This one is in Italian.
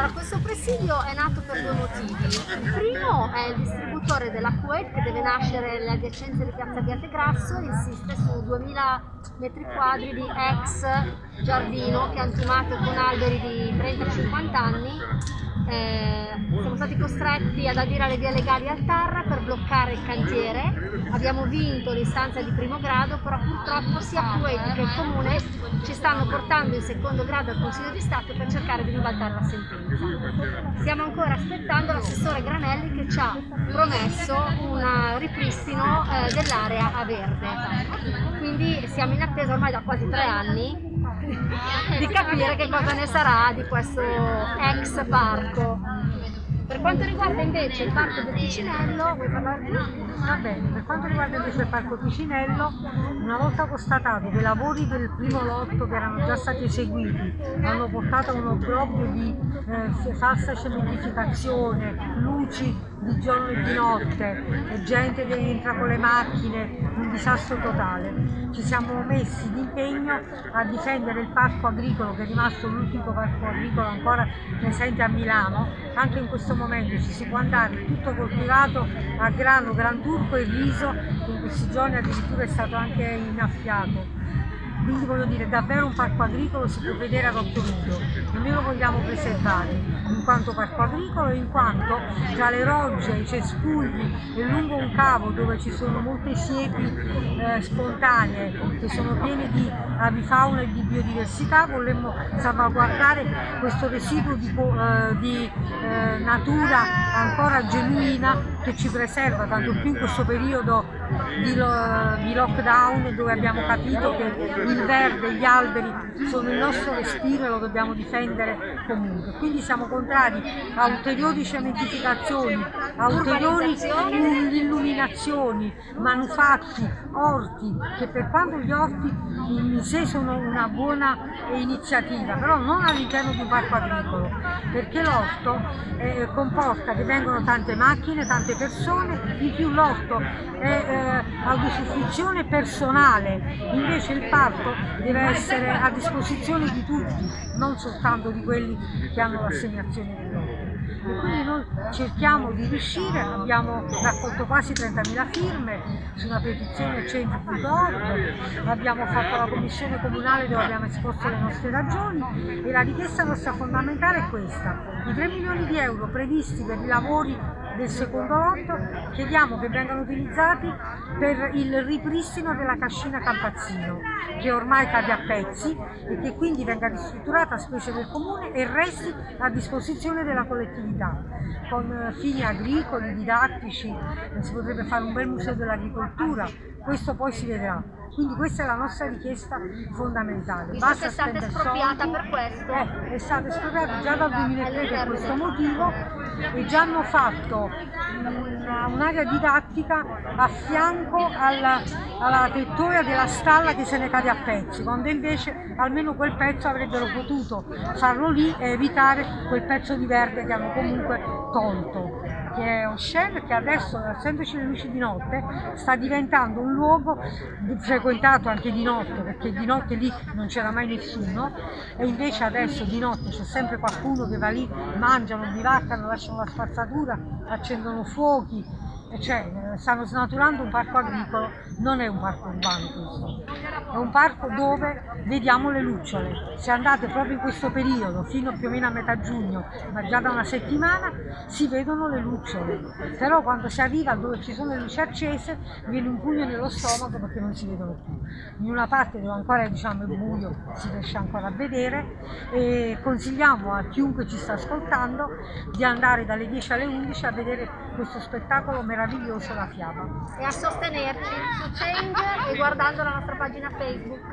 Allora, questo presidio è nato per due motivi. Il primo è il distributore della Kuwait che deve nascere nelle adiacenze di Piazza Grasso e insiste su 2000 metri quadri di ex giardino piantumato con alberi di 30-50 anni eh, stati costretti ad adire le vie legali al TAR per bloccare il cantiere, abbiamo vinto l'istanza di primo grado, però purtroppo sia Kuwait che il Comune ci stanno portando in secondo grado al Consiglio di Stato per cercare di ribaltare la sentenza. Stiamo ancora aspettando l'assessore Granelli che ci ha promesso un ripristino eh, dell'area a verde. Quindi siamo in attesa ormai da quasi tre anni di capire che cosa ne sarà di questo ex parco. Per quanto riguarda invece il parco del Ticinello, vuoi parlare di Va bene, per quanto riguarda invece il parco Ticinello, una volta constatato che i lavori del primo lotto che erano già stati eseguiti hanno portato a un obbrobrio di eh, falsa cementificazione, luci di giorno e di notte, gente che entra con le macchine, un disastro totale. Ci siamo messi d'impegno a difendere il parco agricolo che è rimasto l'ultimo parco agricolo ancora presente a Milano, anche in questo momento ci si può andare tutto coltivato a grano, gran turco e riso, che in questi giorni addirittura è stato anche innaffiato. Quindi voglio dire davvero un parco agricolo si può vedere ad occhio nudo noi lo vogliamo preservare in quanto parco agricolo in quanto tra le rogge, i cespugli e lungo un cavo dove ci sono molte siepi eh, spontanee che sono piene di avifauna e di biodiversità vorremmo salvaguardare questo residuo di, eh, di eh, natura ancora genuina che ci preserva tanto più in questo periodo di, di lockdown dove abbiamo capito che il verde, gli alberi sono il nostro respiro e lo dobbiamo difendere comunque. Quindi siamo contrari a ulteriori cementificazioni, a ulteriori illuminazioni, manufatti, orti, che per quanto gli orti in sé sono una buona iniziativa, però non all'interno di un parco agricolo, perché l'orto eh, comporta che vengono tante macchine, tante persone, in più l'orto è eh, autosufficizione personale, invece il parco deve essere a disposizione di tutti, non soltanto di quelli che hanno l'assegnazione dell'orto. E quindi noi cerchiamo di riuscire, abbiamo raccolto quasi 30.000 firme su una petizione centri.org, abbiamo fatto la commissione comunale dove abbiamo esposto le nostre ragioni e la richiesta nostra fondamentale è questa, i 3 milioni di euro previsti per i lavori del secondo lotto chiediamo che vengano utilizzati per il ripristino della cascina Campazzino che ormai cade a pezzi e che quindi venga ristrutturata a spese del comune e resti a disposizione della collettività con fini agricoli, didattici, si potrebbe fare un bel museo dell'agricoltura, questo poi si vedrà. Quindi questa è la nostra richiesta fondamentale. Visto Basta che è stata espropriata per questo? Eh, è stata espropriata già dal 2003 per questo motivo e già hanno fatto un'area didattica a fianco alla, alla tettoia della stalla che se ne cade a pezzi, quando invece almeno quel pezzo avrebbero potuto farlo lì e evitare quel pezzo di verde che hanno comunque tolto che è e che adesso, essendoci le luci di notte, sta diventando un luogo frequentato anche di notte, perché di notte lì non c'era mai nessuno, e invece adesso di notte c'è sempre qualcuno che va lì, mangiano, bivaccano, lasciano la spazzatura, accendono fuochi, cioè stanno snaturando un parco agricolo, non è un parco urbano questo, è un parco dove vediamo le lucciole. Se andate proprio in questo periodo, fino più o meno a metà giugno, ma già da una settimana, si vedono le lucciole. Però quando si arriva dove ci sono le luci accese, viene un pugno nello stomaco perché non si vedono più. In una parte dove ancora diciamo, è buio si riesce ancora a vedere e consigliamo a chiunque ci sta ascoltando di andare dalle 10 alle 11 a vedere questo spettacolo meraviglioso la fiaba. E a sostenerci su Change e guardando la nostra pagina Facebook.